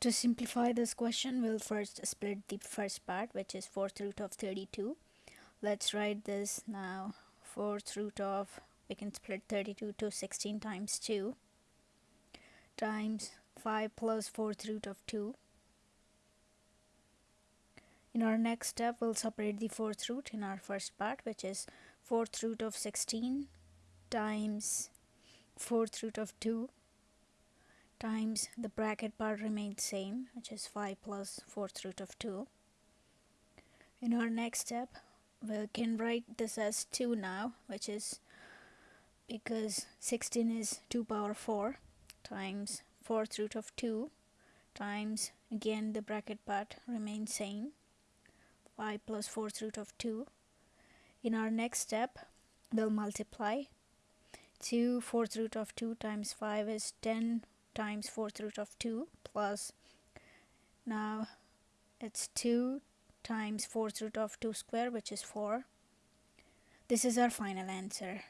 To simplify this question, we'll first split the first part, which is 4th root of 32. Let's write this now. 4th root of, we can split 32 to 16 times 2 times 5 plus 4th root of 2. In our next step, we'll separate the 4th root in our first part, which is 4th root of 16 times 4th root of 2 times the bracket part remains same which is 5 plus 4th root of 2 in our next step we can write this as 2 now which is because 16 is 2 power 4 times 4th root of 2 times again the bracket part remains same 5 plus 4th root of 2 in our next step we'll multiply 2 fourth root of 2 times 5 is 10 times fourth root of 2 plus now it's 2 times fourth root of 2 square which is 4 this is our final answer